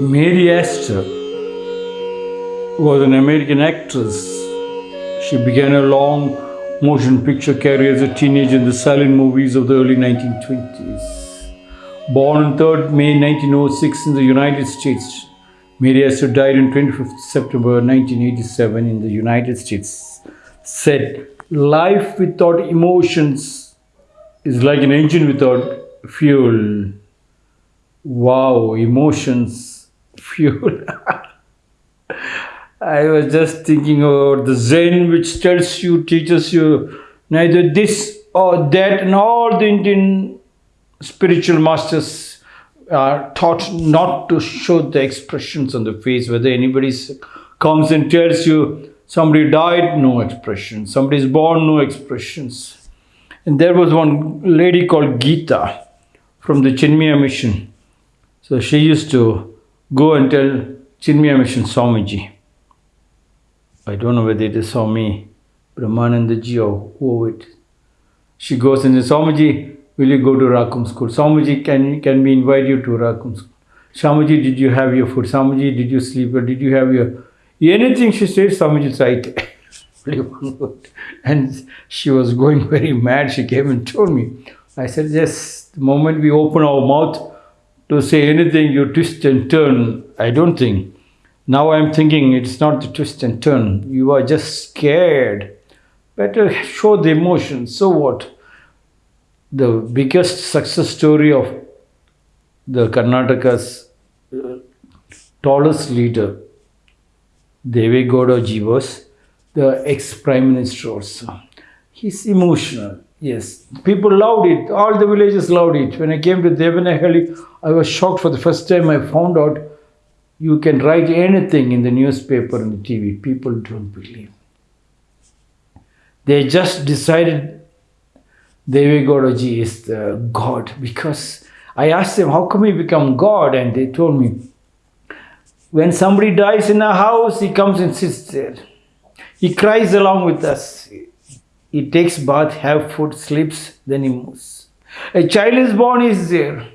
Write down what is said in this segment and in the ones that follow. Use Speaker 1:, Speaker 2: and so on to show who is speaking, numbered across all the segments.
Speaker 1: Mary Astor was an American actress. She began a long motion picture career as a teenager in the silent movies of the early 1920s. Born on 3rd May 1906 in the United States, Mary Astor died on 25th September 1987 in the United States. Said, Life without emotions is like an engine without fuel. Wow, emotions, fuel. I was just thinking about the Zen, which tells you, teaches you neither this or that, and all the Indian spiritual masters are taught not to show the expressions on the face. Whether anybody comes and tells you somebody died, no expression. Somebody is born, no expressions. And there was one lady called Geeta from the Chinmaya mission. So she used to go and tell Chinmaya mission Swamiji. I don't know whether it is Swami Brahmananda ji or who it. She goes and says, Swamiji, will you go to Rakum school? Swamiji, can, can we invite you to Rakum school? Swamiji, did you have your food? Swamiji, did you sleep? Or did you have your... Anything she says, Swamiji right. And she was going very mad. She came and told me. I said, yes, the moment we open our mouth to say anything, you twist and turn. I don't think. Now I'm thinking it's not the twist and turn. You are just scared. Better show the emotion. So what? The biggest success story of the Karnataka's uh, tallest leader, Deve Gowda ji was the ex-prime minister also. He's emotional. Yes, people loved it. All the villages loved it. When I came to Devanahalli, I was shocked for the first time. I found out you can write anything in the newspaper and the TV. People don't believe. They just decided Devi is the God because I asked them, how come he become God? And they told me, when somebody dies in a house, he comes and sits there. He cries along with us. He takes bath, have food, sleeps, then he moves. A child is born, is there.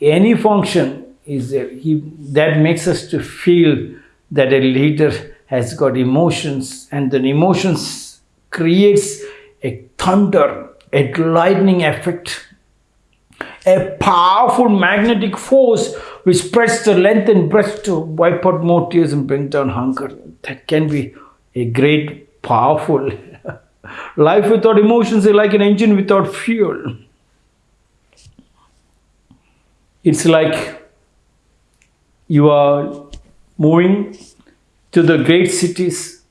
Speaker 1: Any function is there. He, that makes us to feel that a leader has got emotions and then emotions creates a thunder, a lightning effect, a powerful magnetic force which spreads the length and breadth to wipe out more tears and bring down hunger. That can be a great, powerful Life without emotions is like an engine without fuel. It's like you are moving to the great cities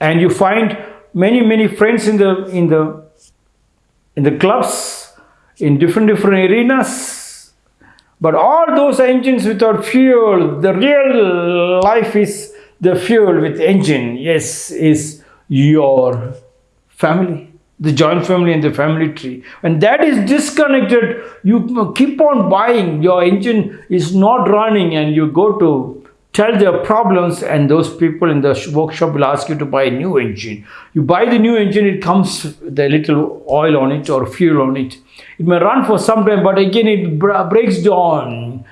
Speaker 1: and you find many many friends in the in the in the clubs in different different arenas but all those engines without fuel the real life is the fuel with engine yes is your family the joint family and the family tree. And that is disconnected. You keep on buying. Your engine is not running and you go to tell their problems and those people in the workshop will ask you to buy a new engine. You buy the new engine it comes a little oil on it or fuel on it. It may run for some time but again it breaks down.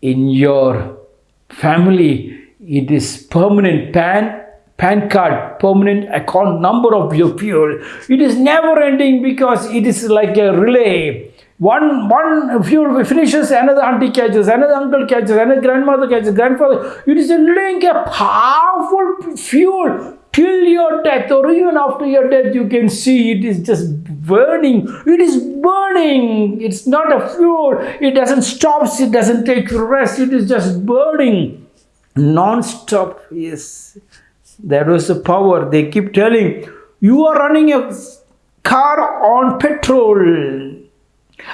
Speaker 1: In your family it is permanent pan PAN card, permanent account number of your fuel. It is never ending because it is like a relay. One, one fuel finishes, another auntie catches, another uncle catches, another grandmother catches, grandfather. It is a link, a powerful fuel till your death or even after your death. You can see it is just burning. It is burning. It's not a fuel. It doesn't stop. It doesn't take rest. It is just burning. Non-stop. Yes that was the power. They keep telling, you are running a car on petrol.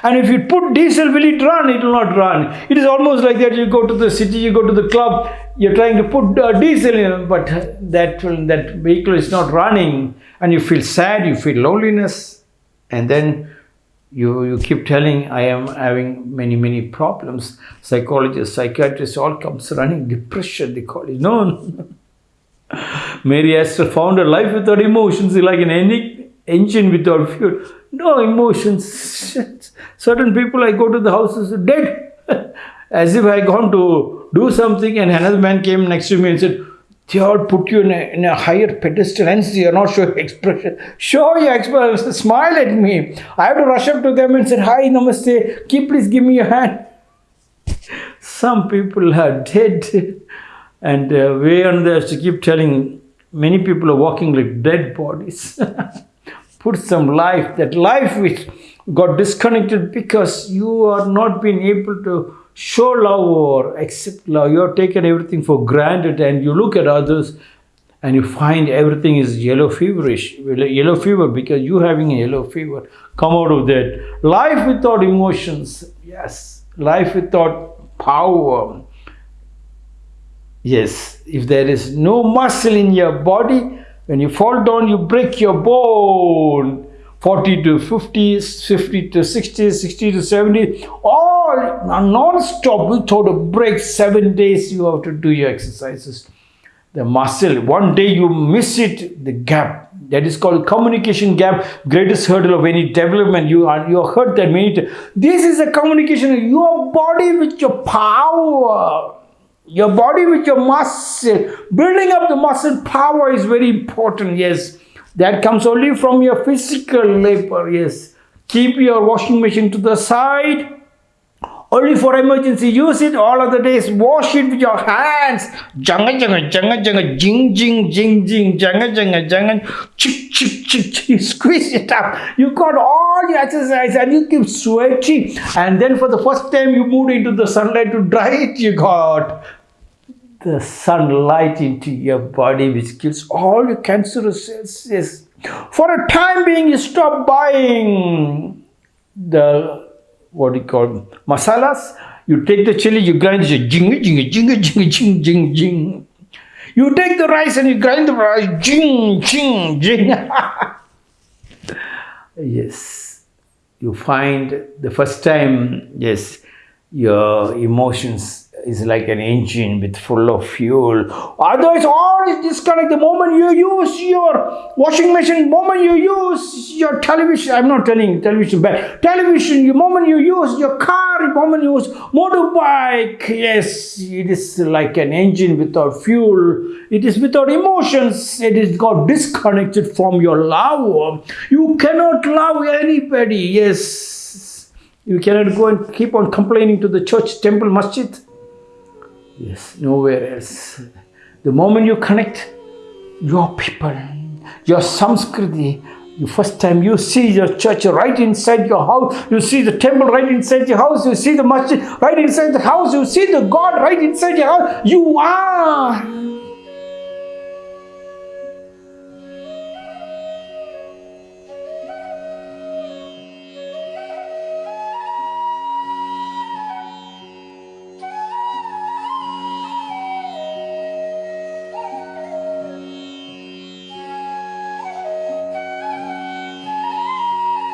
Speaker 1: And if you put diesel, will it run? It will not run. It is almost like that. You go to the city, you go to the club, you're trying to put uh, diesel in, but that, that vehicle is not running. And you feel sad, you feel loneliness. And then you, you keep telling, I am having many, many problems. Psychologists, psychiatrists, all comes running. Depression, they call it. No, Mary Astor found a life without emotions like an engine without fuel. No emotions. Certain people, I go to the houses dead. As if I gone to do something, and another man came next to me and said, all put you in a, in a higher pedestal, hence you're not showing expression. Show your expression, smile at me. I have to rush up to them and say, Hi, namaste, keep please give me your hand. Some people are dead, and uh, way on there to keep telling many people are walking like dead bodies. Put some life, that life which got disconnected because you are not being able to show love or accept love. You have taken everything for granted and you look at others and you find everything is yellow feverish, yellow fever because you having a yellow fever. Come out of that. Life without emotions, yes. Life without power. Yes, if there is no muscle in your body, when you fall down, you break your bone. 40 to 50, 50 to 60, 60 to 70, all non-stop without a break, seven days you have to do your exercises. The muscle, one day you miss it, the gap, that is called communication gap, greatest hurdle of any development. You are you heard that many times. This is a communication, your body with your power. Your body with your muscle, building up the muscle power is very important, yes that comes only from your physical labor, yes. Keep your washing machine to the side. Only for emergency, use it all of the days. Wash it with your hands. Janga janga janga janga jing jing jing jing janga janga janga chick chick chick chick. Squeeze it up. You got all the exercise and you keep sweating. And then for the first time you moved into the sunlight to dry it, you got the sunlight into your body which kills all your cancerous cells. Yes. For a time being, you stop buying the what do you call masalas. You take the chili, you grind it, jing jing jing jing jing jing jing. You take the rice and you grind the rice, jing jing jing. yes, you find the first time, yes, your emotions is like an engine with full of fuel. Otherwise, all is disconnect. The moment you use your washing machine, moment you use your television, I'm not telling television, but television, the moment you use your car, the moment you use motorbike, yes, it is like an engine without fuel. It is without emotions. It is got disconnected from your love. You cannot love anybody. Yes. You cannot go and keep on complaining to the church, temple, masjid Yes, nowhere else. The moment you connect your people, your samskriti, the first time you see your church right inside your house, you see the temple right inside your house, you see the masjid right inside the house, you see the God right inside your house, you are